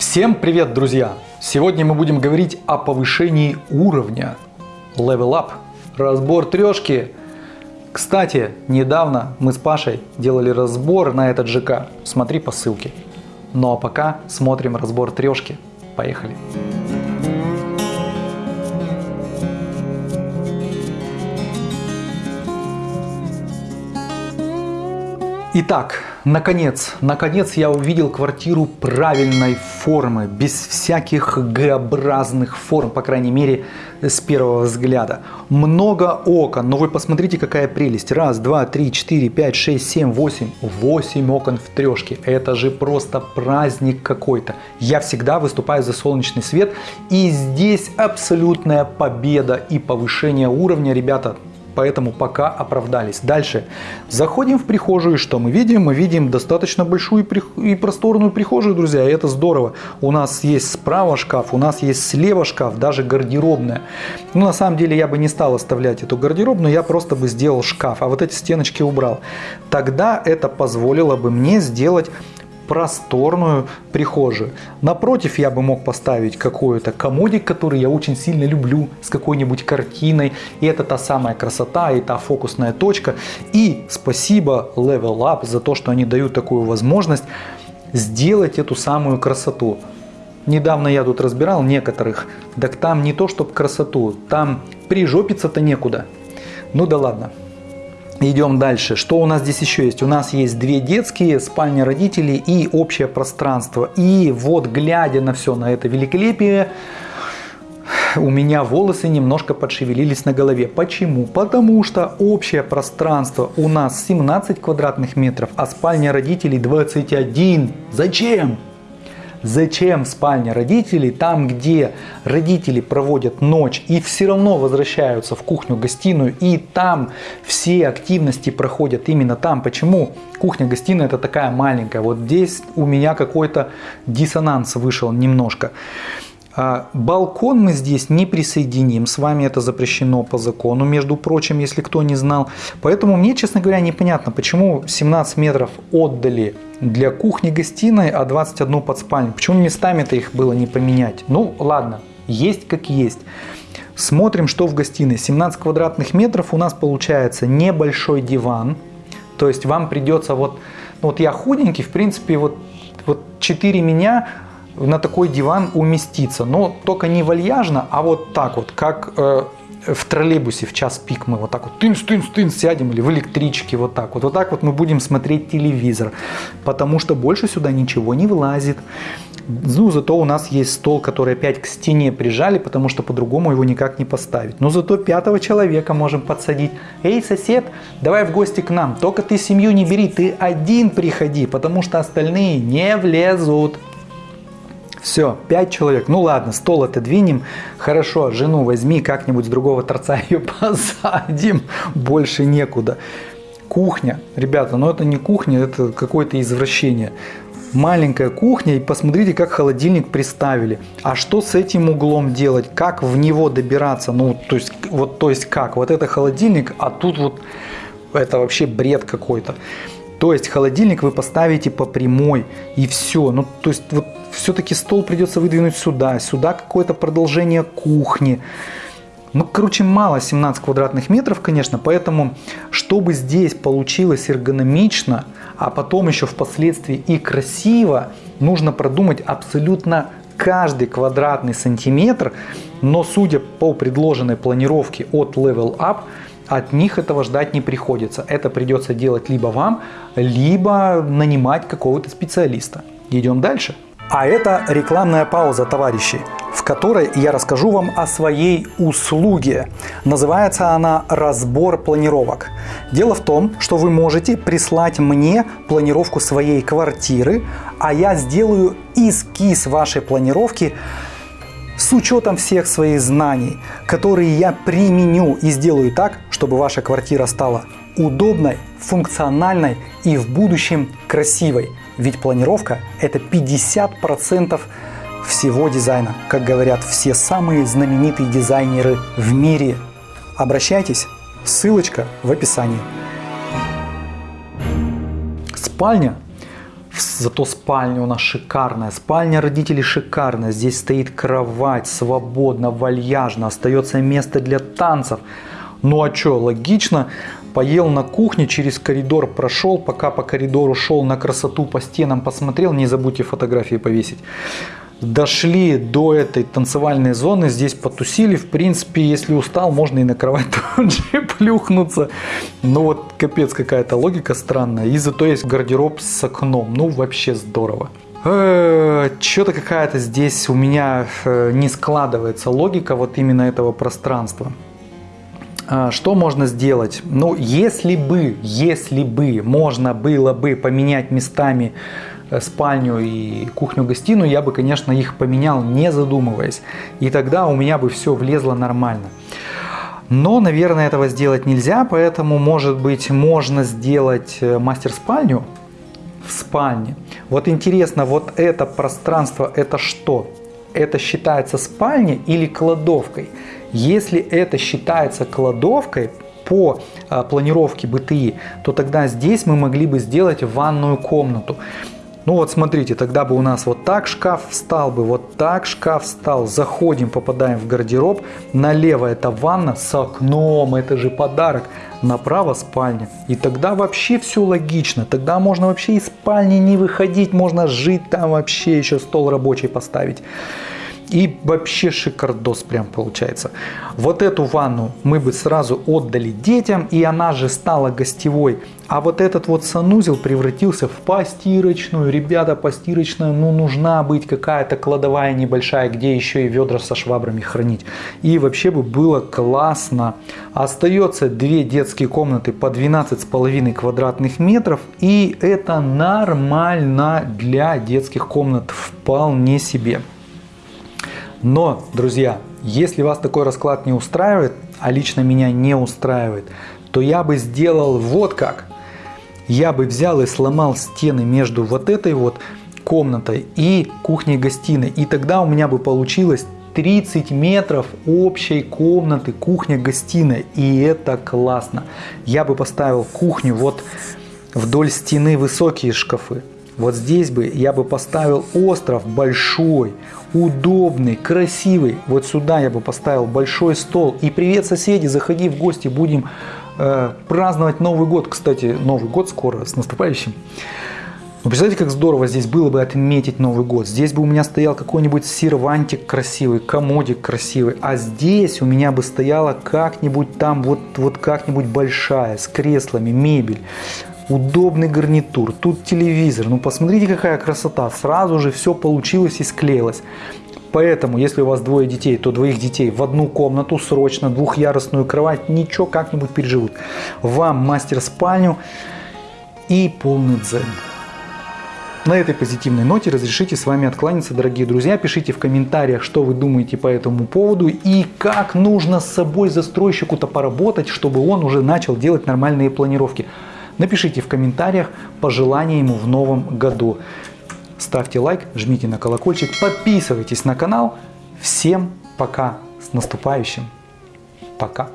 Всем привет, друзья! Сегодня мы будем говорить о повышении уровня. Level Up. Разбор трешки. Кстати, недавно мы с Пашей делали разбор на этот ЖК. Смотри по ссылке. Ну а пока смотрим разбор трешки. Поехали! Итак, наконец, наконец я увидел квартиру правильной формы, без всяких Г-образных форм, по крайней мере, с первого взгляда. Много окон, но вы посмотрите, какая прелесть. Раз, два, три, четыре, пять, шесть, семь, восемь. Восемь окон в трешке. Это же просто праздник какой-то. Я всегда выступаю за солнечный свет, и здесь абсолютная победа и повышение уровня, ребята, поэтому пока оправдались. Дальше. Заходим в прихожую, что мы видим? Мы видим достаточно большую и просторную прихожую, друзья, и это здорово. У нас есть справа шкаф, у нас есть слева шкаф, даже гардеробная. Ну, на самом деле, я бы не стал оставлять эту гардеробную, я просто бы сделал шкаф, а вот эти стеночки убрал. Тогда это позволило бы мне сделать просторную прихожую. Напротив я бы мог поставить какой-то комодик, который я очень сильно люблю, с какой-нибудь картиной. И это та самая красота и та фокусная точка. И спасибо Level Up за то, что они дают такую возможность сделать эту самую красоту. Недавно я тут разбирал некоторых, так там не то чтобы красоту, там прижопиться-то некуда. Ну да ладно. Идем дальше. Что у нас здесь еще есть? У нас есть две детские, спальня родителей и общее пространство. И вот глядя на все, на это великолепие, у меня волосы немножко подшевелились на голове. Почему? Потому что общее пространство у нас 17 квадратных метров, а спальня родителей 21. Зачем? Зачем спальня родителей, там где родители проводят ночь и все равно возвращаются в кухню-гостиную и там все активности проходят именно там. Почему? Кухня-гостиная это такая маленькая. Вот здесь у меня какой-то диссонанс вышел немножко. А, балкон мы здесь не присоединим, с вами это запрещено по закону, между прочим, если кто не знал. Поэтому мне, честно говоря, непонятно, почему 17 метров отдали для кухни-гостиной, а 21 под спальню. Почему местами-то их было не поменять? Ну, ладно, есть как есть. Смотрим, что в гостиной. 17 квадратных метров у нас получается небольшой диван. То есть вам придется вот, ну вот я худенький, в принципе, вот, вот 4 меня на такой диван уместиться. Но только не вальяжно, а вот так вот, как э, в троллейбусе в час пик мы вот так вот тынс, тынс, тынс сядем или в электричке вот так вот. Вот так вот мы будем смотреть телевизор, потому что больше сюда ничего не влазит. Ну, зато у нас есть стол, который опять к стене прижали, потому что по-другому его никак не поставить. Но зато пятого человека можем подсадить. Эй, сосед, давай в гости к нам. Только ты семью не бери, ты один приходи, потому что остальные не влезут. Все, 5 человек. Ну ладно, стол отодвинем. Хорошо, жену возьми, как-нибудь с другого торца ее посадим. Больше некуда. Кухня. Ребята, ну это не кухня, это какое-то извращение. Маленькая кухня, и посмотрите, как холодильник приставили. А что с этим углом делать? Как в него добираться? Ну, то есть, вот, то есть как? Вот это холодильник, а тут вот это вообще бред какой-то. То есть холодильник вы поставите по прямой и все. Ну, то есть вот все-таки стол придется выдвинуть сюда, сюда какое-то продолжение кухни. Ну, короче, мало 17 квадратных метров, конечно, поэтому, чтобы здесь получилось эргономично, а потом еще впоследствии и красиво, нужно продумать абсолютно каждый квадратный сантиметр, но судя по предложенной планировке от Level Up, от них этого ждать не приходится. Это придется делать либо вам, либо нанимать какого-то специалиста. Идем дальше. А это рекламная пауза, товарищи, в которой я расскажу вам о своей услуге. Называется она «Разбор планировок». Дело в том, что вы можете прислать мне планировку своей квартиры, а я сделаю эскиз вашей планировки с учетом всех своих знаний, которые я применю и сделаю так, чтобы ваша квартира стала удобной, функциональной и в будущем красивой. Ведь планировка – это 50% всего дизайна, как говорят все самые знаменитые дизайнеры в мире. Обращайтесь, ссылочка в описании. Спальня зато спальня у нас шикарная. Спальня родителей шикарная. Здесь стоит кровать, свободно, вальяжно. Остается место для танцев. Ну а что, логично. Поел на кухне, через коридор прошел, пока по коридору шел на красоту по стенам посмотрел. Не забудьте фотографии повесить дошли до этой танцевальной зоны, здесь потусили. В принципе, если устал, можно и на кровать тут же плюхнуться. Но вот капец какая-то логика странная. И зато есть гардероб с окном. Ну, вообще здорово. Э, Что-то какая-то здесь у меня э, не складывается логика вот именно этого пространства. А, что можно сделать? Ну, если бы, если бы можно было бы поменять местами Э, спальню и кухню-гостиную, я бы, конечно, их поменял, не задумываясь. И тогда у меня бы все влезло нормально. Но, наверное, этого сделать нельзя, поэтому, может быть, можно сделать э, мастер-спальню в спальне. Вот интересно, вот это пространство, это что? Это считается спальней или кладовкой? Если это считается кладовкой, по а, планировке БТИ, то тогда здесь мы могли бы сделать ванную комнату. Ну вот смотрите, тогда бы у нас вот так шкаф встал бы, вот так шкаф встал. Заходим, попадаем в гардероб. Налево это ванна с окном, это же подарок. Направо спальня. И тогда вообще все логично. Тогда можно вообще из спальни не выходить, можно жить там вообще, еще стол рабочий поставить. И вообще шикардос прям получается. Вот эту ванну мы бы сразу отдали детям, и она же стала гостевой. А вот этот вот санузел превратился в постирочную. Ребята, постирочная, ну нужна быть какая-то кладовая небольшая, где еще и ведра со швабрами хранить. И вообще бы было классно. Остается две детские комнаты по 12,5 квадратных метров. И это нормально для детских комнат вполне себе. Но, друзья, если вас такой расклад не устраивает, а лично меня не устраивает, то я бы сделал вот как. Я бы взял и сломал стены между вот этой вот комнатой и кухней-гостиной. И тогда у меня бы получилось 30 метров общей комнаты, кухня-гостиная. И это классно. Я бы поставил кухню вот вдоль стены высокие шкафы. Вот здесь бы я бы поставил остров большой, удобный, красивый. Вот сюда я бы поставил большой стол. И привет, соседи, заходи в гости, будем э, праздновать Новый год. Кстати, Новый год скоро, с наступающим. Ну, представляете, как здорово здесь было бы отметить Новый год. Здесь бы у меня стоял какой-нибудь сервантик красивый, комодик красивый. А здесь у меня бы стояла как-нибудь там, вот, вот как-нибудь большая, с креслами, мебель удобный гарнитур, тут телевизор. Ну посмотрите, какая красота. Сразу же все получилось и склеилось. Поэтому, если у вас двое детей, то двоих детей в одну комнату срочно, двухъярусную кровать, ничего, как-нибудь переживут. Вам мастер-спальню и полный дзен. На этой позитивной ноте разрешите с вами откланяться, дорогие друзья. Пишите в комментариях, что вы думаете по этому поводу и как нужно с собой застройщику-то поработать, чтобы он уже начал делать нормальные планировки. Напишите в комментариях пожелания ему в новом году. Ставьте лайк, жмите на колокольчик, подписывайтесь на канал. Всем пока, с наступающим. Пока.